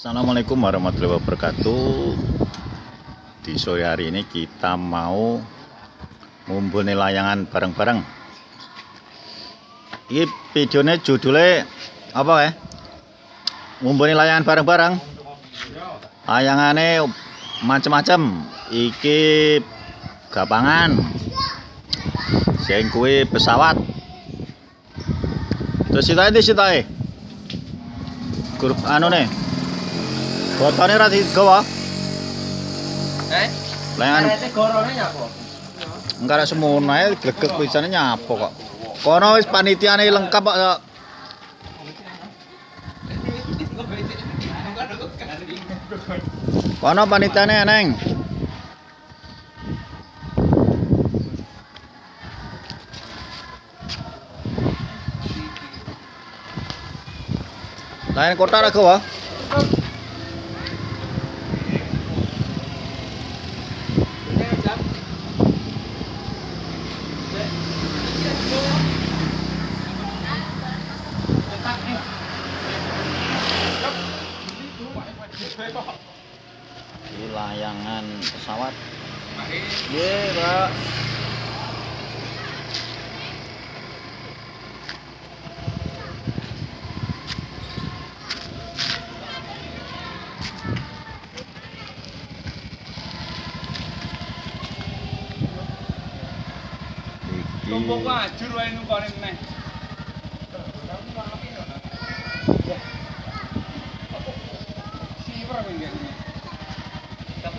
Assalamualaikum warahmatullahi wabarakatuh. Di sore hari ini kita mau Ngumpulin layangan bareng-bareng. Ini videonya judulnya Apa ya? Ngumpulin layangan bareng-bareng. Layangannya macem-macem Iki Gapangan. Sing kuwi pesawat. Terus kita ini kita Grup anu nih Botone ra digawa. Eh? Arete gorone enggak ada semono ae glegek pisane nyapo kok. Kono wis panitiane lengkap kok. Kono panitiane eneng. Lain kota ra gawa. Pesawat. Ye, Pak. Tumpuk Iki wajur wae nukone meneh. Sipra minggu Tapi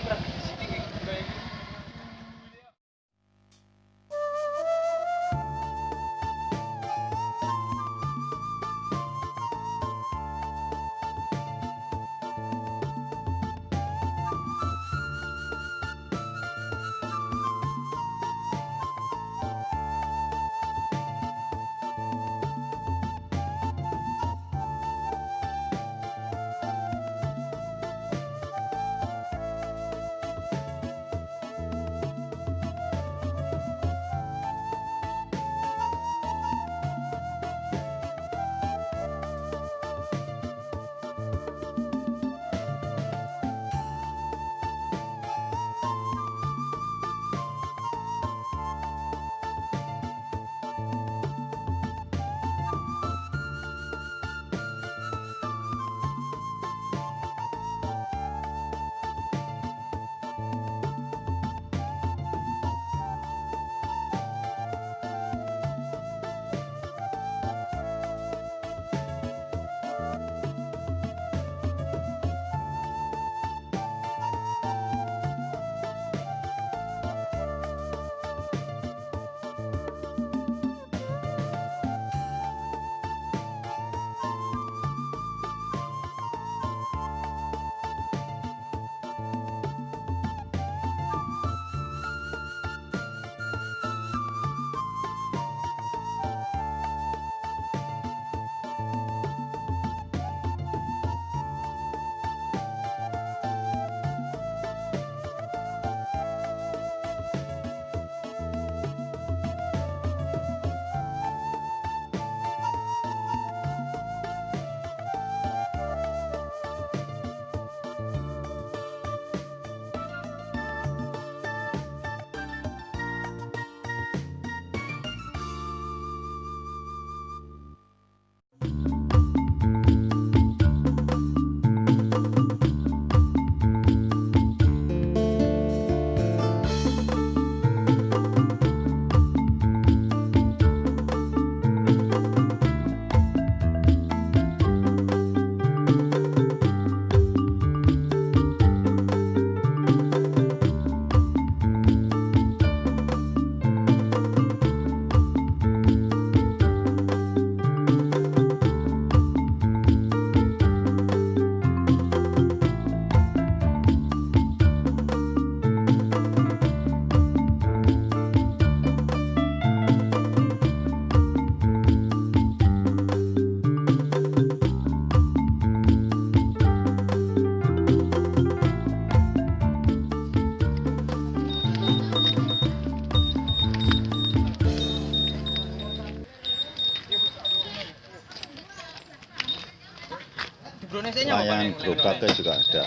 lumayan gerobaknya juga ada.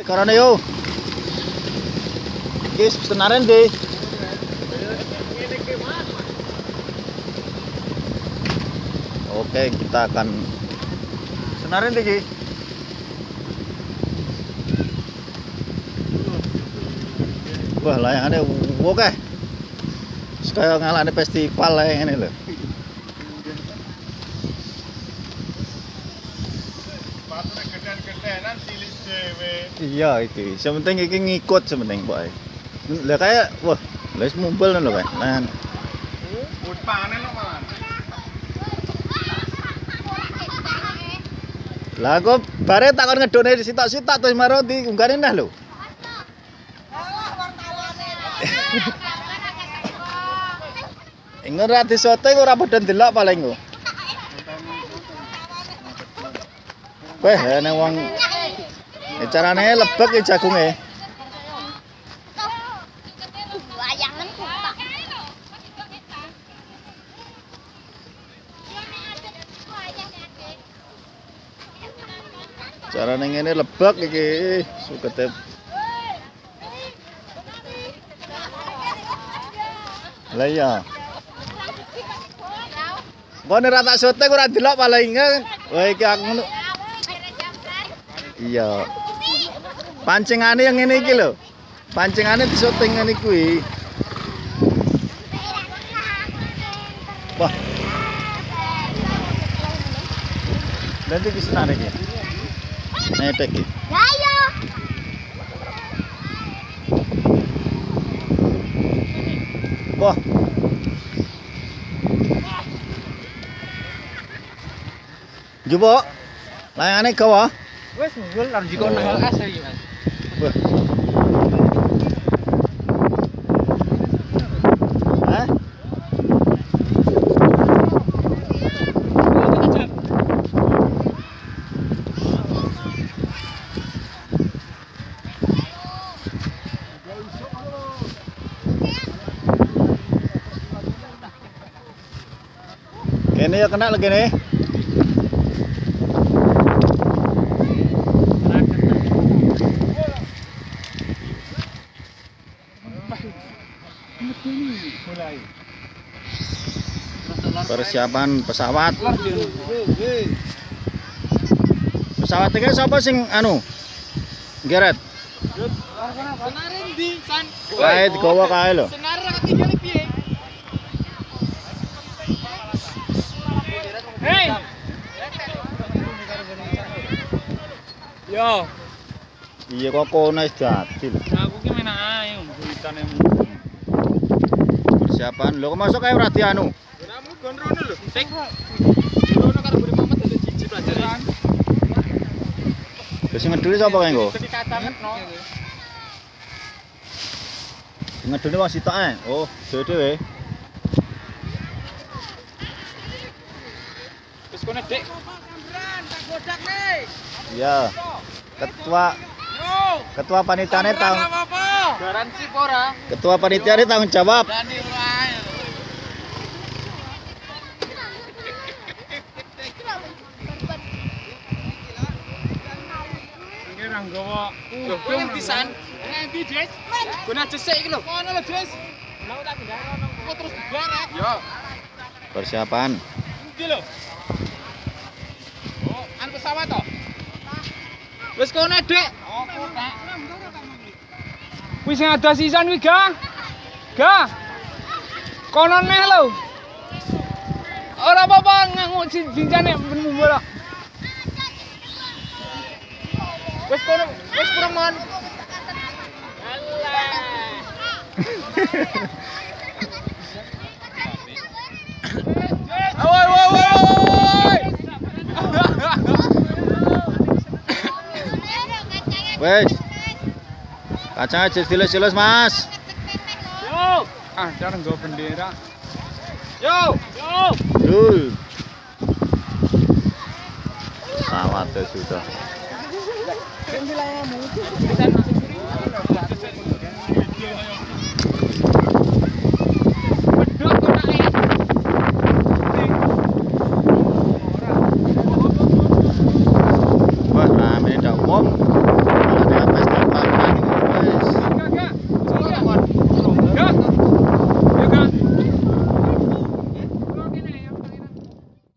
Eh, karena yo. Guys, pesenaran deh. Oke, kita akan senarin deh, Ki. Wah, layangannya oke. Kayak ngalane festival layangan ini loh. Sepatune geden-gedenan cilik dhewe. Iya, iki. Sementing iki ngikut sementing, Pak. Lah kayak wah, les mumpul lho, Pak. Nah, Wis panen kok malah. Lah kok bare takon ngedone sitok-sitok terus maro di unggane nah lho. Ingat ra disote ora padha ndelok paling kok. Weh, nek wong Ya carane lebek iki jagunge. Ngene lebek iki sukete. Lah iya. Kok nek ra tak kok ora ndelok paling kan. Wah iki aku. Iya. Pancingane yang ngene iki lho. Pancingane disoting ngene kuwi. Wah, nanti di sana iki. Iki. Ayo. Wah. Jubo. Layangane gawa. Wis nggul lan jiko nang LS iki, Mas. Wah. Kene ya kena lagi nih. Mulai. Persiapan pesawat. Pesawat iki sapa sing anu? Geret. Senarin di san. Kae digawa kae lho. Senarin ra ketinggalan piye? Yo, Iya kok kono wis dadi lho. aku ki menak ae beritane. Persiapan. Lho kok masuk kae ora dianu. Kamu gondrono lho. Sing. Gondrono karo Budi Mamet dadi jiji pelajaran. Wis ngeduli sapa kae engko? Kacangetno. Ngeduli wong sitok ae. Oh, dhewe-dhewe. Wis kono, Dik. Iya. Ketua Yo. ketua panitiane tang apa? Garansi pora. ketua panitiane tanggung jawab. Dani wae. Iki nang gawa. Lho, kowe ngendi san? Ngendi, Des? Kowe aja sik iki lho. Kono lho, Des. Mau tak tinggal kono. Kok terus dibarek? Yo. Persiapan. Endi lho? An pesawat to? Wis kono, Dik. Kuwi sing ada sisan kuwi, Ga. Ga. Kono neh lho. Ora apa-apa nganggo jinjane ben bola. guys. Kacang aja jelas-jelas, Mas. Yo! Ah, jangan go bendera. Yo! Yo! Dul. Selamat sudah. Ini